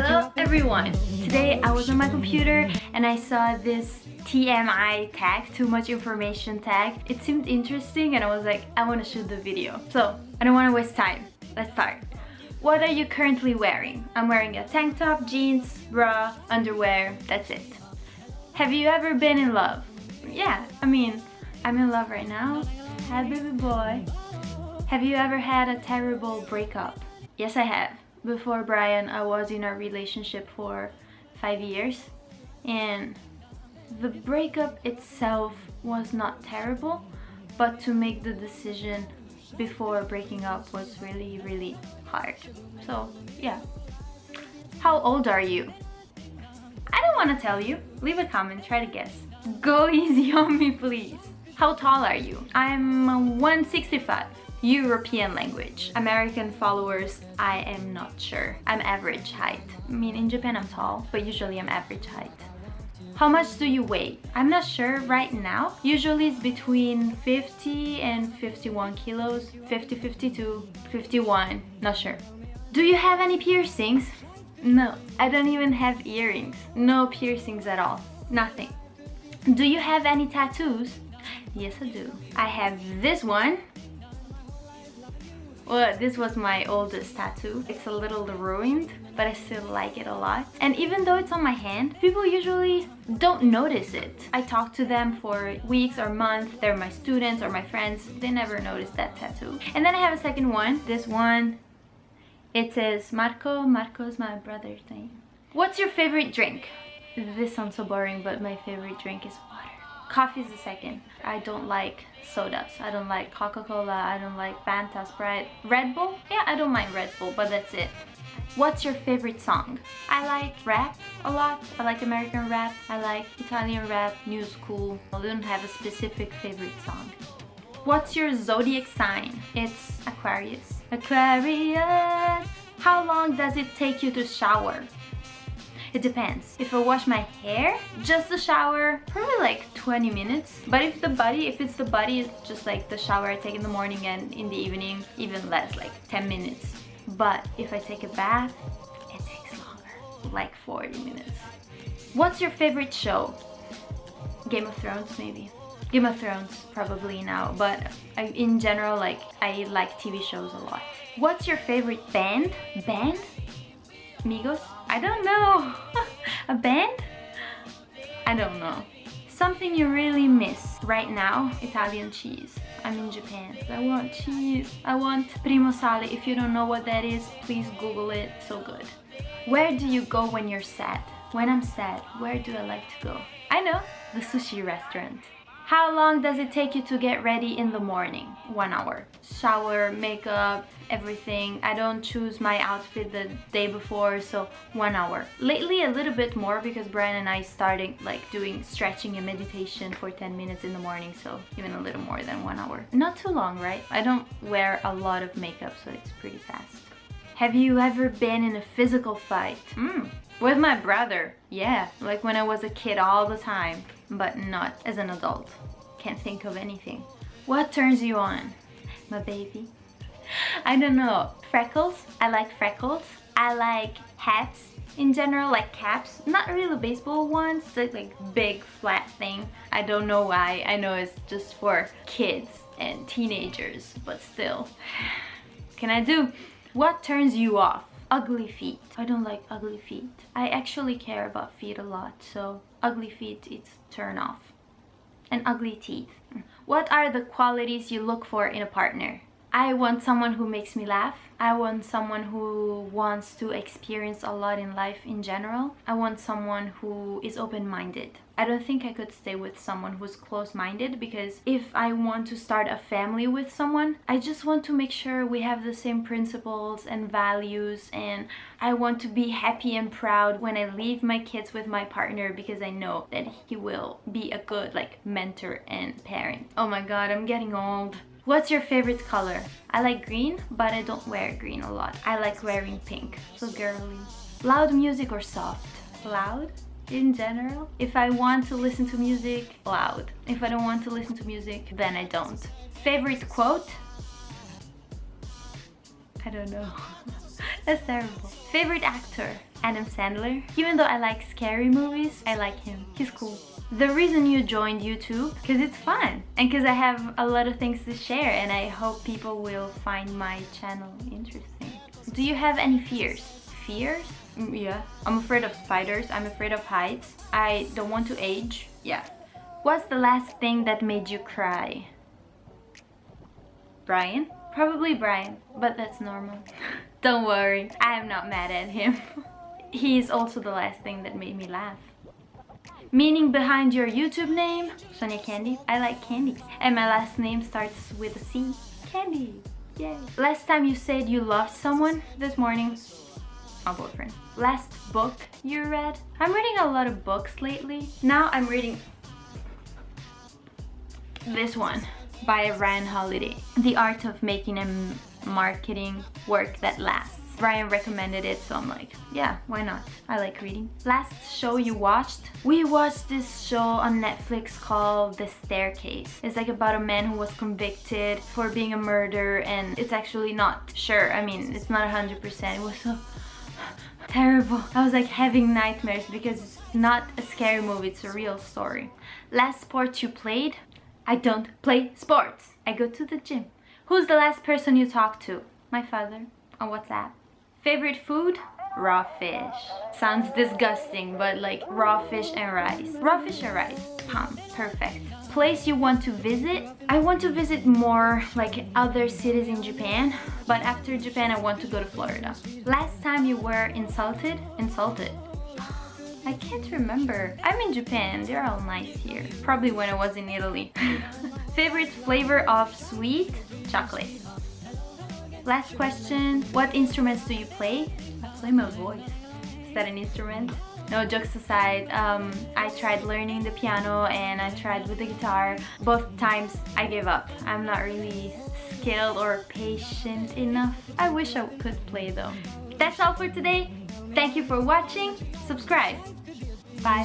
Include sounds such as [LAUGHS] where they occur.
Hello everyone! Today I was on my computer and I saw this TMI tag, too much information tag. It seemed interesting and I was like, I want to shoot the video. So, I don't want to waste time. Let's start. What are you currently wearing? I'm wearing a tank top, jeans, bra, underwear, that's it. Have you ever been in love? Yeah, I mean, I'm in love right now. Hi baby boy. Have you ever had a terrible breakup? Yes, I have before Brian I was in a relationship for five years. And the breakup itself was not terrible but to make the decision before breaking up was really really hard. So yeah. How old are you? I don't want to tell you. Leave a comment try to guess. Go [LAUGHS] easy on me please. How tall are you? I'm uh, 165 European language. American followers, I am not sure. I'm average height. I mean, in Japan I'm tall, but usually I'm average height. How much do you weigh? I'm not sure right now. Usually it's between 50 and 51 kilos. 50, 52, 51, not sure. Do you have any piercings? No, I don't even have earrings. No piercings at all. Nothing. Do you have any tattoos? Yes, I do. I have this one well, this was my oldest tattoo. It's a little ruined, but I still like it a lot. And even though it's on my hand, people usually don't notice it. I talk to them for weeks or months. They're my students or my friends. They never notice that tattoo. And then I have a second one. This one, it says Marco. Marco is my brother's name. What's your favorite drink? This sounds so boring, but my favorite drink is water. Coffee is the second. I don't like sodas. I don't like Coca-Cola. I don't like Fanta, Sprite. Red Bull? Yeah, I don't mind Red Bull, but that's it. What's your favorite song? I like rap a lot. I like American rap. I like Italian rap, new school. I don't have a specific favorite song. What's your zodiac sign? It's Aquarius. Aquarius! How long does it take you to shower? It depends. If I wash my hair, just the shower, probably like 20 minutes. But if the body, if it's the body, it's just like the shower I take in the morning and in the evening, even less, like 10 minutes. But if I take a bath, it takes longer, like 40 minutes. What's your favorite show? Game of Thrones, maybe. Game of Thrones probably now, but in general, like I like TV shows a lot. What's your favorite band? Band? Migos? I don't know. [LAUGHS] a band? I don't know. Something you really miss right now, Italian cheese. I'm in Japan. I want cheese. I want primo sale. If you don't know what that is, please Google it. So good. Where do you go when you're sad? When I'm sad, where do I like to go? I know, the sushi restaurant. How long does it take you to get ready in the morning? One hour. Shower, makeup, everything. I don't choose my outfit the day before, so one hour. Lately a little bit more because Brian and I started like doing stretching and meditation for 10 minutes in the morning, so even a little more than one hour. Not too long, right? I don't wear a lot of makeup, so it's pretty fast. Have you ever been in a physical fight? Mm, with my brother, yeah, like when I was a kid all the time, but not as an adult. Can't think of anything. What turns you on? My baby. I don't know. Freckles. I like freckles. I like hats in general, like caps. Not really baseball ones, like, like big flat thing. I don't know why. I know it's just for kids and teenagers, but still. [SIGHS] Can I do? What turns you off? Ugly feet. I don't like ugly feet. I actually care about feet a lot, so ugly feet, it's turn off. And ugly teeth. What are the qualities you look for in a partner? I want someone who makes me laugh. I want someone who wants to experience a lot in life in general. I want someone who is open-minded. I don't think I could stay with someone who's close-minded because if I want to start a family with someone, I just want to make sure we have the same principles and values and I want to be happy and proud when I leave my kids with my partner because I know that he will be a good like mentor and parent. Oh my god, I'm getting old. What's your favorite color? I like green, but I don't wear green a lot. I like wearing pink, so girly. Loud music or soft? Loud? in general. If I want to listen to music, loud. If I don't want to listen to music, then I don't. Favorite quote? I don't know. [LAUGHS] That's terrible. Favorite actor? Adam Sandler. Even though I like scary movies, I like him. He's cool. The reason you joined YouTube, because it's fun and because I have a lot of things to share and I hope people will find my channel interesting. Do you have any fears? Fears? Mm, yeah. I'm afraid of spiders. I'm afraid of heights. I don't want to age. Yeah. What's the last thing that made you cry? Brian? Probably Brian, but that's normal. [LAUGHS] don't worry, I am not mad at him. [LAUGHS] he is also the last thing that made me laugh. Meaning behind your YouTube name? Sonia Candy. I like candy. And my last name starts with a C. Candy. Yay. Last time you said you loved someone? This morning. My boyfriend. Last book you read? I'm reading a lot of books lately. Now I'm reading this one by Ryan Holiday. The Art of Making and Marketing Work That Lasts. Brian recommended it, so I'm like, yeah, why not? I like reading. Last show you watched? We watched this show on Netflix called The Staircase. It's like about a man who was convicted for being a murderer and it's actually not sure. I mean, it's not 100%. It was so [LAUGHS] terrible. I was like having nightmares because it's not a scary movie, it's a real story. Last sport you played? I don't play sports. I go to the gym. Who's the last person you talked to? My father on WhatsApp. Favorite food? Raw fish. Sounds disgusting, but like raw fish and rice. Raw fish and rice. Pam. Perfect. Place you want to visit? I want to visit more like other cities in Japan, but after Japan I want to go to Florida. Last time you were insulted? Insulted. I can't remember. I'm in Japan, they're all nice here. Probably when I was in Italy. [LAUGHS] Favorite flavor of sweet? Chocolate. Last question, what instruments do you play? I play my voice. Is that an instrument? No, jokes aside, um, I tried learning the piano and I tried with the guitar. Both times I gave up. I'm not really skilled or patient enough. I wish I could play though. That's all for today. Thank you for watching. Subscribe. Bye.